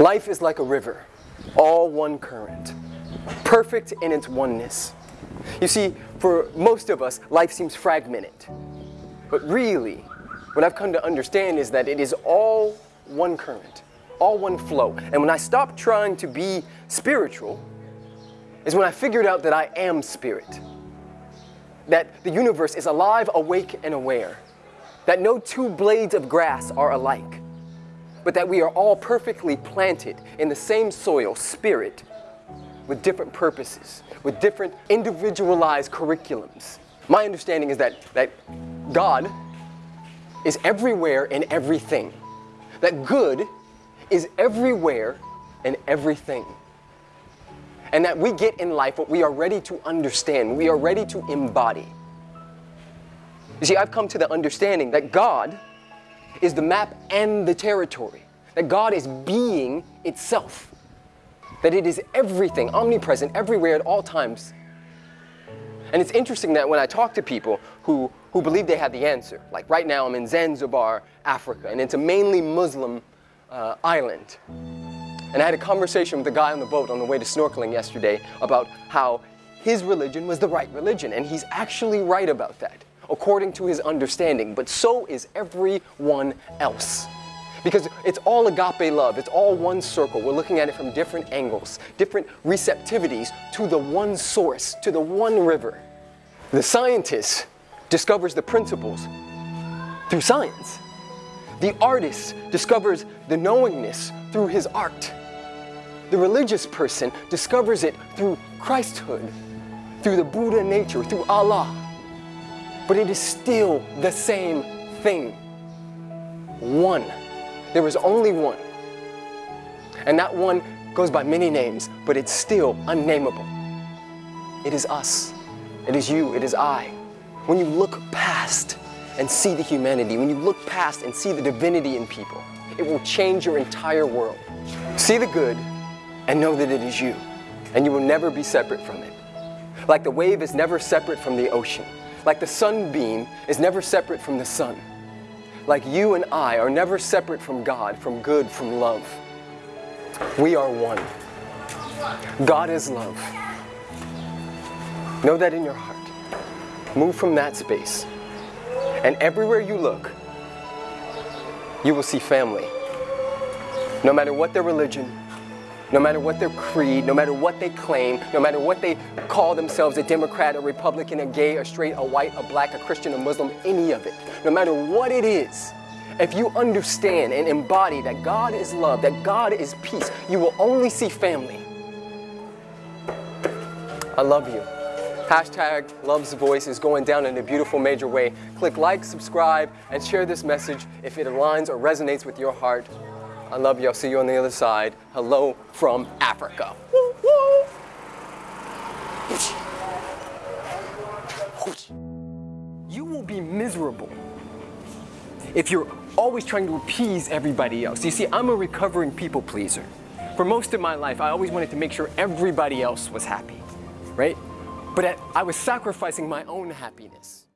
Life is like a river, all one current, perfect in its oneness. You see, for most of us, life seems fragmented. But really, what I've come to understand is that it is all one current, all one flow. And when I stopped trying to be spiritual, is when I figured out that I am spirit. That the universe is alive, awake, and aware. That no two blades of grass are alike. But that we are all perfectly planted in the same soil, spirit, with different purposes, with different individualized curriculums. My understanding is that, that God is everywhere in everything. That good is everywhere in everything. And that we get in life what we are ready to understand, we are ready to embody. You see, I've come to the understanding that God is the map and the territory, that God is being itself, that it is everything, omnipresent, everywhere at all times. And it's interesting that when I talk to people who, who believe they have the answer, like right now I'm in Zanzibar, Africa, and it's a mainly Muslim uh, island. And I had a conversation with a guy on the boat on the way to snorkeling yesterday about how his religion was the right religion, and he's actually right about that, according to his understanding, but so is everyone else. Because it's all agape love, it's all one circle. We're looking at it from different angles, different receptivities to the one source, to the one river. The scientist discovers the principles through science. The artist discovers the knowingness through his art. The religious person discovers it through Christhood, through the Buddha nature, through Allah. But it is still the same thing. One. There is only one. And that one goes by many names, but it's still unnameable. It is us. It is you. It is I. When you look past and see the humanity, when you look past and see the divinity in people, it will change your entire world. See the good and know that it is you, and you will never be separate from it. Like the wave is never separate from the ocean, like the sunbeam is never separate from the sun. Like you and I are never separate from God, from good, from love. We are one. God is love. Know that in your heart. Move from that space. And everywhere you look, you will see family. No matter what their religion, no matter what their creed, no matter what they claim, no matter what they call themselves a Democrat, a Republican, a gay, a straight, a white, a black, a Christian, a Muslim, any of it, no matter what it is, if you understand and embody that God is love, that God is peace, you will only see family. I love you. Hashtag Love's Voice is going down in a beautiful major way. Click like, subscribe, and share this message if it aligns or resonates with your heart. I love you. I'll see you on the other side. Hello from Africa. You will be miserable if you're always trying to appease everybody else. You see, I'm a recovering people pleaser. For most of my life, I always wanted to make sure everybody else was happy, right? But I was sacrificing my own happiness.